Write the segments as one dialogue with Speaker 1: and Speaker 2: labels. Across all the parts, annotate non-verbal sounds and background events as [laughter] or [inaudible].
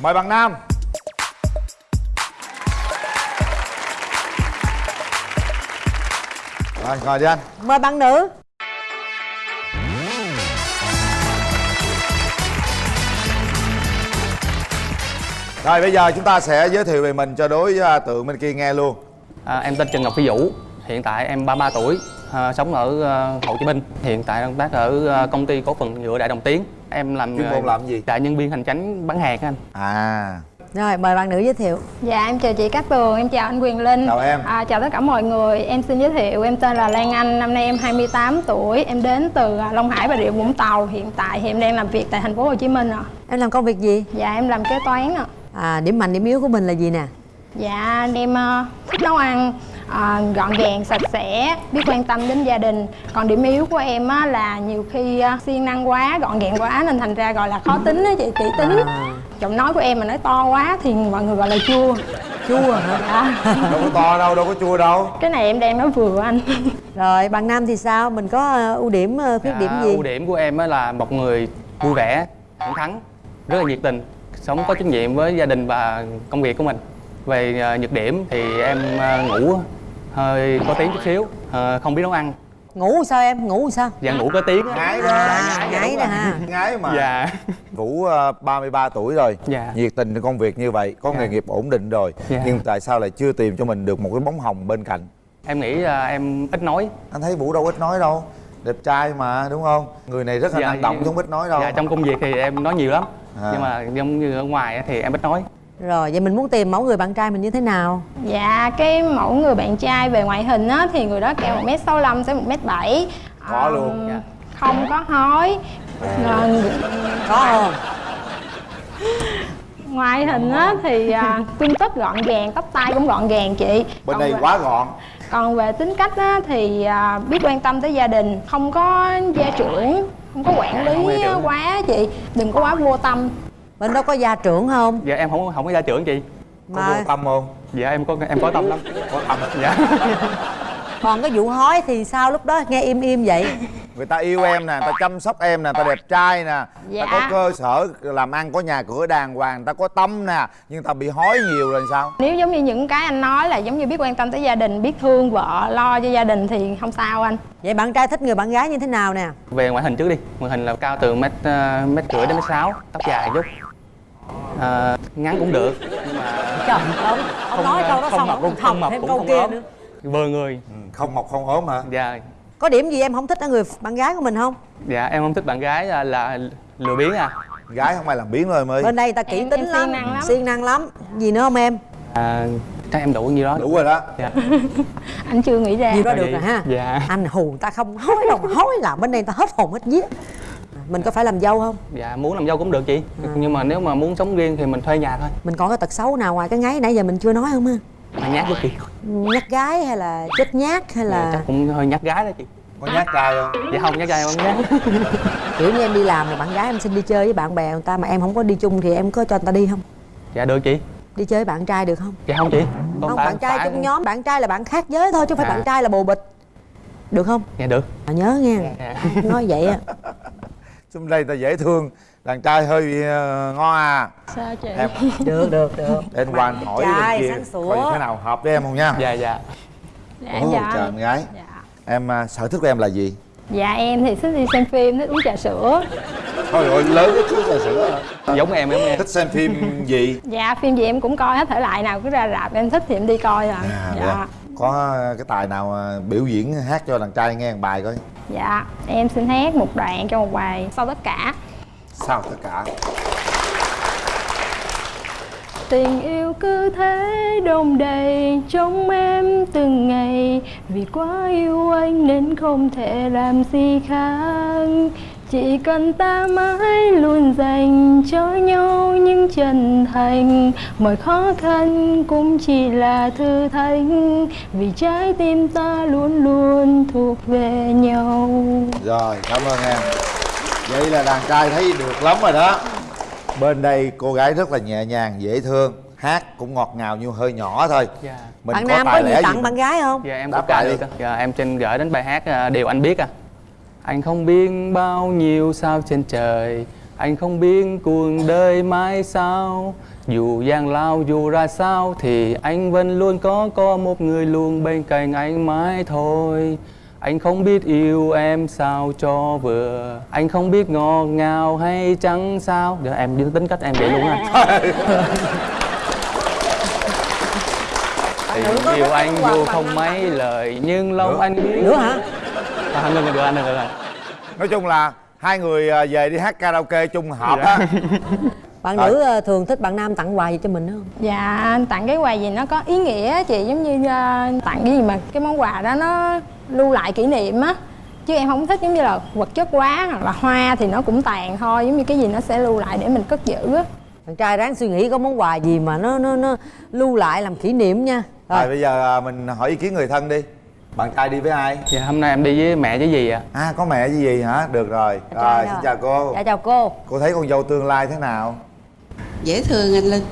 Speaker 1: mời bạn nam. Rồi ngồi đi anh.
Speaker 2: Mời bạn nữ.
Speaker 1: Rồi bây giờ chúng ta sẽ giới thiệu về mình cho đối à, tượng bên kia nghe luôn.
Speaker 3: À, em tên Trần Ngọc Phi Vũ, hiện tại em 33 tuổi, à, sống ở à, Hồ Chí Minh. Hiện tại đang tác ở à, công ty cổ phần nhựa Đại Đồng Tiến. Em làm
Speaker 1: chuyên môn làm gì?
Speaker 3: đại nhân viên hành chánh bán hàng anh.
Speaker 1: à.
Speaker 2: Rồi mời bạn nữ giới thiệu.
Speaker 4: Dạ em chào chị Cát Tường, em chào anh Quyền Linh.
Speaker 1: Chào em.
Speaker 4: à, Chào tất cả mọi người, em xin giới thiệu Em tên là Lan Anh, năm nay em 28 tuổi. Em đến từ à, Long Hải và Rịa Vũng Tàu. Hiện tại thì em đang làm việc tại thành phố Hồ Chí Minh ạ.
Speaker 2: Em làm công việc gì?
Speaker 4: Dạ em làm kế toán ạ.
Speaker 2: À điểm mạnh điểm yếu của mình là gì nè?
Speaker 4: Dạ em ờ, thích nấu ăn ờ, gọn gàng sạch sẽ biết quan tâm đến gia đình. Còn điểm yếu của em á, là nhiều khi uh, siêng năng quá gọn gàng quá nên thành ra gọi là khó tính á chị kỹ tính.
Speaker 2: À.
Speaker 4: giọng nói của em mà nói to quá thì mọi người gọi là chua.
Speaker 2: Chua hả?
Speaker 4: Dạ.
Speaker 1: đâu có to đâu đâu có chua đâu.
Speaker 4: Cái này em đang nói vừa anh.
Speaker 2: Rồi bạn nam thì sao? Mình có ờ, ưu điểm khuyết điểm
Speaker 3: Dạ,
Speaker 2: gì?
Speaker 3: ưu điểm của em á là một người vui vẻ, thẳng thắn, rất là nhiệt tình, sống có trách nhiệm với gia đình và công việc của mình. Về à, nhược điểm thì em à, ngủ hơi có tiếng chút xíu, à, không biết nấu ăn.
Speaker 2: ngủ sao em ngủ sao
Speaker 3: Dạ ngủ có tiếng á.
Speaker 1: ngái đó
Speaker 2: À, ngái nè ha
Speaker 1: ngái mà
Speaker 3: Dạ.
Speaker 1: Vũ uh, 33 tuổi rồi
Speaker 3: Dạ.
Speaker 1: nhiệt tình trong công việc như vậy có
Speaker 3: Dạ.
Speaker 1: nghề nghiệp ổn định rồi
Speaker 3: Dạ.
Speaker 1: nhưng tại sao lại chưa tìm cho mình được một cái bóng hồng bên cạnh
Speaker 3: Em nghĩ là em ít nói,
Speaker 1: anh thấy Vũ đâu ít nói đâu đẹp trai mà đúng không người này rất là
Speaker 3: Dạ,
Speaker 1: năng động
Speaker 3: dạ.
Speaker 1: chứ không ít nói đâu
Speaker 3: Dạ trong công việc thì em nói nhiều lắm
Speaker 1: À.
Speaker 3: Nhưng mà giống như ở ngoài á thì em ít nói
Speaker 2: rồi vậy mình muốn tìm mẫu người bạn trai mình như thế nào?
Speaker 4: Dạ cái mẫu người bạn trai về ngoại hình á thì người đó cao 1m65 tới 1m7
Speaker 1: Có luôn.
Speaker 3: Dạ.
Speaker 4: không có hói. Ờ,
Speaker 2: có không?
Speaker 4: Ngoại hình á thì à, tươm tất gọn gàng tóc tai cũng gọn gàng chị.
Speaker 1: Bên
Speaker 4: Còn
Speaker 1: đây
Speaker 4: về-
Speaker 1: quá gọn.
Speaker 4: còn về tính cách á thì à, biết quan tâm tới gia đình không có gia trưởng không có quản
Speaker 3: có
Speaker 4: lý quá chị. Đừng có quá vô tâm
Speaker 2: bên đó có gia trưởng không?
Speaker 3: Dạ em không không có gia trưởng chị.
Speaker 1: Có
Speaker 2: mà
Speaker 1: vô tâm không?
Speaker 3: Dạ em có em có tâm lắm.
Speaker 1: Có tâm
Speaker 3: Dạ. [laughs]
Speaker 2: Còn cái vụ hói thì sao lúc đó? Nghe im im vậy.
Speaker 1: Người ta yêu em nè người ta chăm sóc em nè người ta đẹp trai nè.
Speaker 4: Dạ.
Speaker 1: ta có cơ sở làm ăn có nhà cửa đàng hoàng người ta có tâm nè. Nhưng ta bị hói nhiều rồi sao?
Speaker 4: Nếu giống như những cái anh nói là giống như biết quan tâm tới gia đình biết thương vợ lo cho gia đình thì không sao anh.
Speaker 2: Vậy bạn trai thích người bạn gái như thế nào nè?
Speaker 3: Về ngoại hình trước đi. Ngoại hình là cao từ mét ờ, mét rưỡi đến mét sáu Tóc dài chút Ờ, Ngắn cũng được. Nhưng mà
Speaker 2: trời ông ông nói câu đó
Speaker 3: không
Speaker 2: xong ông
Speaker 3: không mập
Speaker 2: thêm
Speaker 3: cũng
Speaker 2: câu
Speaker 3: không
Speaker 2: kia
Speaker 3: ốm.
Speaker 2: nữa.
Speaker 3: Vừa người.
Speaker 1: Ừ, không mọc không ốm hả?
Speaker 3: Dạ.
Speaker 2: Có điểm gì em không thích ở người bạn gái của mình không?
Speaker 3: Dạ em không thích bạn gái là, là lừa biếng à.
Speaker 1: Gái không ai làm biến rồi mới
Speaker 2: bên đây ta kỹ
Speaker 4: Em-
Speaker 2: tính
Speaker 4: em
Speaker 2: lắm.
Speaker 4: siêng năng lắm.
Speaker 2: siêng năng lắm. Gì nữa không em?
Speaker 3: À, Chắc em đủ như đó.
Speaker 1: Đủ rồi đó.
Speaker 3: Dạ. [laughs]
Speaker 4: Anh chưa nghĩ ra.
Speaker 2: Nhiều đó được rồi ha.
Speaker 3: Dạ.
Speaker 2: anh hù ta không hói đâu mà hói là bên đây ta hết hồn hết vía mình có phải làm dâu không?
Speaker 3: Dạ muốn làm dâu cũng được chị. Nhưng mà nếu mà muốn sống riêng thì mình thuê nhà thôi.
Speaker 2: Mình còn cái tật xấu nào ngoài cái ngáy nãy giờ mình chưa nói không ha?
Speaker 3: Mà nhát chút chị.
Speaker 2: Nhát gái hay là chết nhát hay
Speaker 3: Dạ,
Speaker 2: là
Speaker 3: Chắc cũng hơi nhát gái đó chị.
Speaker 1: Có nhát trai không?
Speaker 3: Dạ không nhát gái không nhát [laughs]
Speaker 2: kiểu như em đi làm rồi bạn gái em xin đi chơi với bạn bè người ta mà em không có đi chung thì em có cho người ta đi không?
Speaker 3: Dạ được chị.
Speaker 2: Đi chơi với bạn trai được không?
Speaker 3: Dạ không chị. Còn
Speaker 2: không
Speaker 3: phải-
Speaker 2: bạn trai
Speaker 3: phải-
Speaker 2: trong nhóm bạn trai là bạn khác giới thôi chứ không phải
Speaker 3: À.
Speaker 2: bạn trai là bồ bịch. Được không?
Speaker 3: Dạ được.
Speaker 2: À, nhớ nghe
Speaker 3: Dạ.
Speaker 2: nói vậy á [laughs]
Speaker 1: xung đây ta dễ thương. Đàn trai hơi ờ, ngon à.
Speaker 4: Sao chị?
Speaker 1: Em [laughs]
Speaker 2: được được được.
Speaker 1: Để anh qua anh hỏi bên
Speaker 2: trai
Speaker 1: kia coi thế nào hợp với em không nha?
Speaker 3: Dạ dạ.
Speaker 4: Dạ,
Speaker 1: Ồ,
Speaker 4: dạ.
Speaker 1: trời em gái.
Speaker 4: Dạ.
Speaker 1: Em à, sở thích của em là gì?
Speaker 4: Dạ em thì thích đi xem phim thích uống trà sữa.
Speaker 1: Thôi rồi lớn cái chút trà sữa hả?
Speaker 3: Giống em giống em.
Speaker 1: Thích xem phim gì?
Speaker 4: Dạ phim gì em cũng coi hết thể loại nào cứ ra rạp em thích thì em đi coi à
Speaker 1: à,
Speaker 4: dạ.
Speaker 1: dạ. Có cái tài nào biểu diễn hát cho đàn trai nghe một bài coi.
Speaker 4: Dạ em xin hát một đoạn cho một bài sau tất cả.
Speaker 1: Sao tất cả.
Speaker 4: Tình yêu cứ thế đông đầy trong em từng ngày. Vì quá yêu anh nên không thể làm gì khác Chỉ cần ta mãi luôn dành cho nhau những chân thành Mọi khó khăn cũng chỉ là thử thách. Vì trái tim ta luôn luôn thuộc về nhau.
Speaker 1: Rồi cảm ơn em. Vậy là đàn trai thấy được lắm rồi đó. Bên đây cô gái rất là nhẹ nhàng dễ thương. Hát cũng ngọt ngào nhưng hơi nhỏ thôi.
Speaker 3: Dạ.
Speaker 1: Mình
Speaker 2: bạn nam có gì tặng
Speaker 1: mình-
Speaker 2: bạn gái không?
Speaker 3: Dạ em
Speaker 1: Đáp
Speaker 3: có ca
Speaker 1: lại
Speaker 3: đi
Speaker 1: đi.
Speaker 3: cơ Dạ em trên gửi đến bài hát à, Điều anh biết à Anh không biết bao nhiêu sao trên trời anh không biết cuộc đời mai sao dù gian lao dù ra sao thì anh vẫn luôn có có một người luôn bên cạnh anh mãi thôi. Anh không biết yêu em sao cho vừa Anh không biết ngọt ngào hay chẳng sao. Giờ em đi tính cách em vậy luôn á. [laughs] Tình yêu anh dù không mấy lời Nhưng lòng
Speaker 1: Nữa.
Speaker 3: anh biết.
Speaker 2: Nữa hả?
Speaker 3: À, Ngừng được anh được rồi
Speaker 1: nói chung là hai người à, về đi hát karaoke chung hợp á.
Speaker 2: Bạn
Speaker 1: Rồi.
Speaker 2: nữ thường thích bạn nam tặng quà gì cho mình không?
Speaker 4: Dạ anh tặng cái quà gì nó có ý nghĩa á chị giống như ờ, tặng cái gì mà cái món quà đó nó lưu lại kỷ niệm á. Chứ em không thích giống như là vật chất quá hoặc là hoa thì nó cũng tàn thôi giống như cái gì nó sẽ lưu lại để mình cất giữ á.
Speaker 2: Thằng trai ráng suy nghĩ có món quà gì mà nó nó nó lưu lại làm kỷ niệm nha.
Speaker 1: Rồi
Speaker 2: rồi.
Speaker 1: bây giờ à, mình hỏi ý kiến người thân đi bạn trai đi với ai?
Speaker 3: Dạ hôm nay em đi với mẹ với dì ạ.
Speaker 1: À có mẹ gì gì hả? Được rồi. Rồi xin chào cô.
Speaker 2: Dạ chào cô.
Speaker 1: Cô thấy con dâu tương lai thế nào?
Speaker 5: Dễ thương anh linh.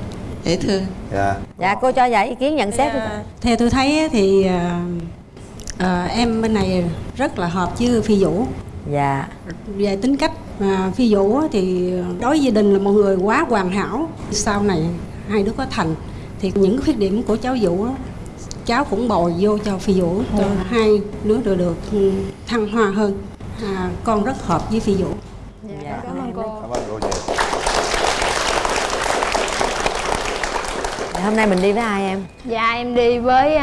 Speaker 5: Dễ thương.
Speaker 1: Dạ.
Speaker 2: Dạ cô cho giải ý kiến nhận xét đi.
Speaker 5: À, theo tôi thấy á thì à, à, em bên này rất là hợp với phi vũ.
Speaker 2: Dạ.
Speaker 5: Về tính cách à, phi vũ thì đối với gia đình là một người quá hoàn hảo. Sau này hai đứa có thành thì những khuyết điểm của cháu vũ á, cháu cũng bồi vô cho phi vũ cho hai đứa được được ừ, thăng hoa hơn. À, con rất hợp với phi vũ.
Speaker 2: Dạ,
Speaker 4: cảm ơn cô.
Speaker 1: cảm ơn cô nhiều.
Speaker 2: Dạ, hôm nay mình đi với ai em?
Speaker 4: Dạ em đi với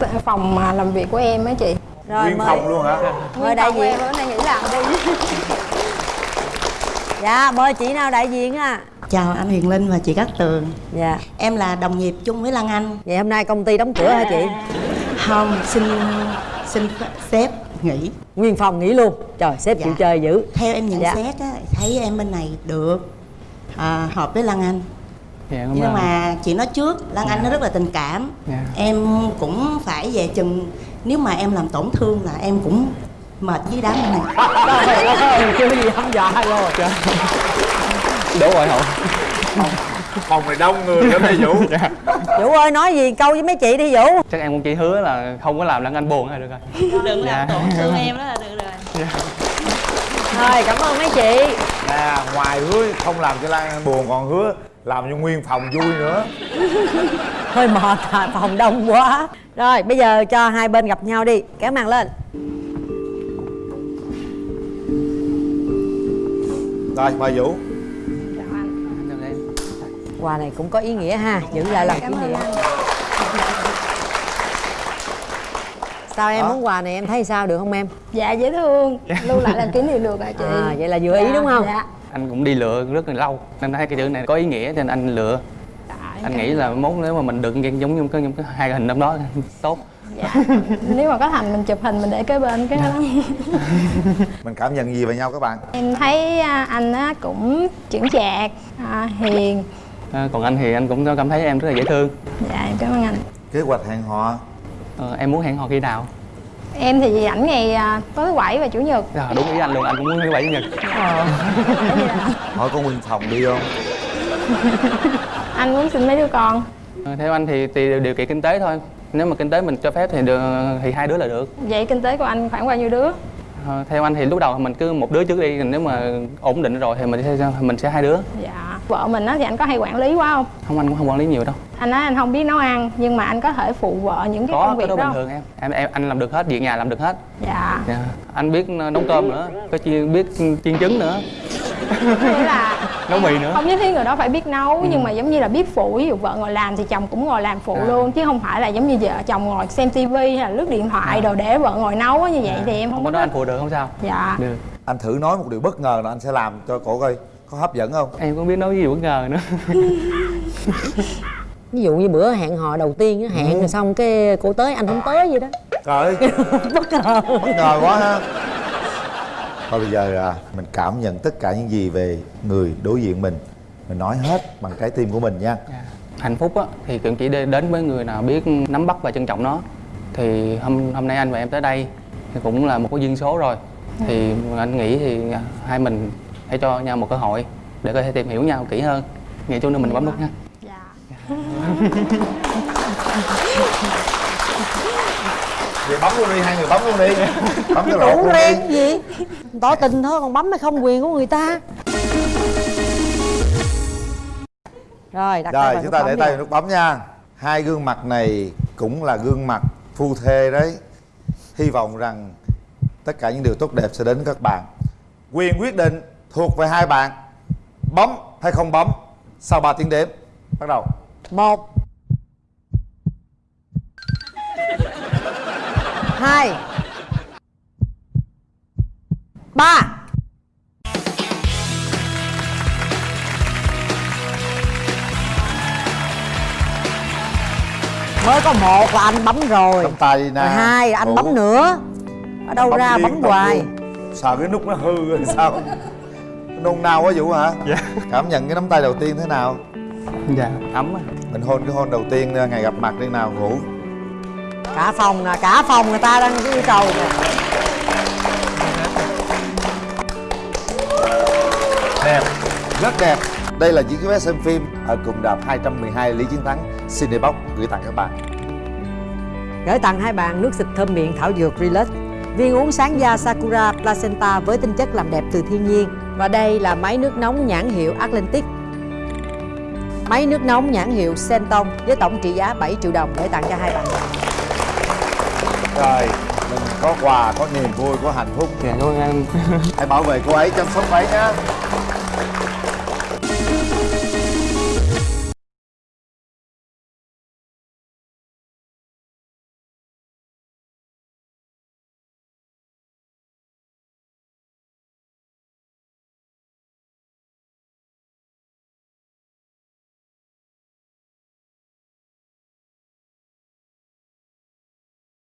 Speaker 4: t- phòng ờ, làm việc của em á chị.
Speaker 2: Rồi
Speaker 1: nguyên
Speaker 2: mời.
Speaker 1: phòng luôn hả?
Speaker 2: Mời đại diện.
Speaker 4: em bữa nay nghỉ làm đi.
Speaker 2: Dạ mời chị nào đại diện à
Speaker 6: Chào anh Huyền Linh và chị Cát Tường.
Speaker 2: Dạ.
Speaker 6: Em là đồng nghiệp chung với Lan Anh.
Speaker 2: Vậy hôm nay công ty đóng cửa hả chị?
Speaker 6: Không, xin xin sếp nghỉ.
Speaker 2: Nguyên phòng nghỉ luôn. Trời sếp
Speaker 6: Dạ.
Speaker 2: chịu chơi dữ.
Speaker 6: Theo em nhận
Speaker 2: Dạ.
Speaker 6: xét á, thấy em bên này được à, Hợp với Lan Anh.
Speaker 3: Dạ
Speaker 6: Nhưng
Speaker 3: ơn.
Speaker 6: mà chị nói trước, Lan Anh nó rất là tình cảm.
Speaker 3: Dạ.
Speaker 6: Em cũng phải về chừng Nếu mà em làm tổn thương là em cũng mệt với đám này. [laughs]
Speaker 2: Trời ơi chưa gì hăm dọa rồi
Speaker 3: Đố rồi hậu.
Speaker 1: Phòng này đông người lắm đây vũ. [laughs]
Speaker 2: Vũ ơi nói gì? Câu với mấy chị đi vũ.
Speaker 3: Chắc em cũng chỉ hứa là không có làm Lan Anh buồn là được rồi.
Speaker 6: Đừng
Speaker 3: Dạ.
Speaker 6: làm tổn thương [laughs] em đó là được rồi.
Speaker 2: Thôi cảm ơn mấy chị.
Speaker 1: Nè ngoài hứa không làm cho lan Anh buồn còn hứa làm cho nguyên phòng vui nữa. [laughs]
Speaker 2: Hơi mệt à, phòng đông quá. Rồi bây giờ cho hai bên gặp nhau đi. Kéo màn lên.
Speaker 1: Rồi mời vũ
Speaker 2: quà này cũng có ý nghĩa ha giữ lại làm kỷ niệm. Sao em
Speaker 1: Đó.
Speaker 2: món quà này em thấy sao được không em?
Speaker 4: Dạ dễ thương. Lưu lại làm kỷ niệm được hả chị?
Speaker 2: À vậy là vừa ý đúng không?
Speaker 4: dạ.
Speaker 3: Anh cũng đi lựa rất là lâu Nên thấy cái chữ này có ý nghĩa cho nên anh lựa.
Speaker 4: Dạ,
Speaker 3: Anh nghĩ là mốt nếu mà mình được giống giống cái, giống cái hai cái hình năm đó tốt.
Speaker 4: Dạ. nếu mà có thành mình chụp hình mình để kế bên cái đó. [laughs]
Speaker 1: Mình cảm nhận gì về nhau các bạn?
Speaker 4: Em thấy à, anh á cũng chững chạc à, hiền
Speaker 3: à, Còn anh thì anh cũng cảm thấy em rất là dễ thương.
Speaker 4: Dạ em cảm ơn anh.
Speaker 1: Kế hoạch hẹn hò.
Speaker 3: Ờ, Em muốn hẹn hò khi nào?
Speaker 4: em thì rảnh ngày à, tối thứ bảy và chủ nhật.
Speaker 3: Dạ, đúng ý anh luôn, anh cũng muốn thứ bảy chủ nhật. [laughs]
Speaker 1: Hỏi có nguyên phòng đi không? [laughs]
Speaker 4: Anh muốn sinh mấy đứa con.
Speaker 3: Ờ, Theo anh thì tùy điều kiện kinh tế thôi. Nếu mà kinh tế mình cho phép thì được, thì hai đứa là được.
Speaker 4: Vậy kinh tế của anh khoảng bao nhiêu đứa?
Speaker 3: Ờ, Theo anh thì lúc đầu mình cứ một đứa trước đi Nếu mà ổn định rồi thì mình sẽ mình sẽ hai đứa.
Speaker 4: Dạ vợ mình á thì anh có hay quản lý quá không?
Speaker 3: Không anh cũng không quản lý nhiều đâu.
Speaker 4: Anh nói anh không biết nấu ăn nhưng mà anh có thể phụ vợ những cái
Speaker 3: Có,
Speaker 4: công việc
Speaker 3: đó
Speaker 4: đó.
Speaker 3: bình thường em. Em em Anh làm được hết, việc nhà làm được hết.
Speaker 4: Dạ.
Speaker 3: Dạ. Anh biết nấu cơm nữa, có chi, biết chiên trứng nữa.
Speaker 4: Nghĩa là [laughs]
Speaker 3: Nấu mì nữa.
Speaker 4: không nhất thiết người đó phải biết nấu nhưng mà giống như là biết phụ ví dụ vợ ngồi làm thì chồng cũng ngồi làm phụ
Speaker 3: À.
Speaker 4: luôn chứ không phải là giống như vợ chồng ngồi xem tivi hay là lướt điện thoại đồ để vợ ngồi nấu á, như vậy thì em không
Speaker 3: Không
Speaker 4: có
Speaker 3: đó anh phụ được không sao?
Speaker 4: Dạ.
Speaker 3: Được.
Speaker 1: Anh thử nói một điều bất ngờ là anh sẽ làm cho cổ coi có hấp dẫn không?
Speaker 3: Em cũng biết nấu gì bất ngờ nữa. [laughs]
Speaker 2: Ví dụ như bữa hẹn hò đầu tiên á hẹn rồi xong cái cô tới anh không tới vậy đó.
Speaker 1: Trời ơi. [laughs]
Speaker 2: Bất ngờ.
Speaker 1: Bất ngờ quá ha. Thôi bây giờ à, mình cảm nhận tất cả những gì về người đối diện mình. Mình nói hết bằng trái tim của mình nha.
Speaker 3: Dạ. hạnh phúc á thì cũng chỉ đến với người nào biết nắm bắt và trân trọng nó. Thì hôm hôm nay anh và em tới đây thì cũng là một cái duyên số rồi. Thì anh nghĩ thì hai mình hãy cho nhau một cơ hội để có thể tìm hiểu nhau kỹ hơn. Nghĩ chút nữa mình bấm nút nha.
Speaker 4: Dạ. [laughs]
Speaker 1: Vậy bấm luôn đi hai người bấm luôn đi. Bấm luôn
Speaker 2: reng
Speaker 1: đi
Speaker 2: gì? Tỏ tình thôi còn bấm hay không quyền của người ta. Rồi đặt tay
Speaker 1: rồi chúng ta để tay vào nút bấm nha. Hai gương mặt này cũng là gương mặt phu thê đấy. Hy vọng rằng tất cả những điều tốt đẹp sẽ đến các bạn. Quyền quyết định thuộc về hai bạn bấm hay không bấm sau 3 tiếng đếm bắt đầu.
Speaker 2: Một. Hai. Ba. Mới có một là anh bấm rồi.
Speaker 1: Nắm tay nè
Speaker 2: rồi hai anh
Speaker 1: Ngủ.
Speaker 2: bấm nữa. Ở đâu ra
Speaker 1: liên
Speaker 2: bấm hoài?
Speaker 1: luôn. sợ cái nút nó hư rồi sao nôn nao quá vũ hả?
Speaker 3: Dạ.
Speaker 1: cảm nhận cái nắm tay đầu tiên thế nào?
Speaker 3: Dạ ấm á.
Speaker 1: mình hôn cái hôn đầu tiên ngày gặp mặt đi nào ngủ
Speaker 2: cả phòng nè cả phòng người ta đang yêu cầu nè.
Speaker 1: Đẹp. Rất đẹp. Đây là những cái vé xem phim ở cụm đạp 212 Lý Chiến Thắng Cinebox gửi tặng các bạn.
Speaker 2: Gửi tặng hai bạn nước xịt thơm miệng thảo dược Relax viên uống sáng da Sakura Placenta với tinh chất làm đẹp từ thiên nhiên. Và đây là máy nước nóng nhãn hiệu Atlantic. Máy nước nóng nhãn hiệu Senton với tổng trị giá 7 triệu đồng để tặng cho hai bạn.
Speaker 1: Rồi mình có quà có niềm vui có hạnh phúc.
Speaker 3: Dạ cảm ơn em
Speaker 1: hãy bảo vệ cô ấy chăm sóc ấy nhé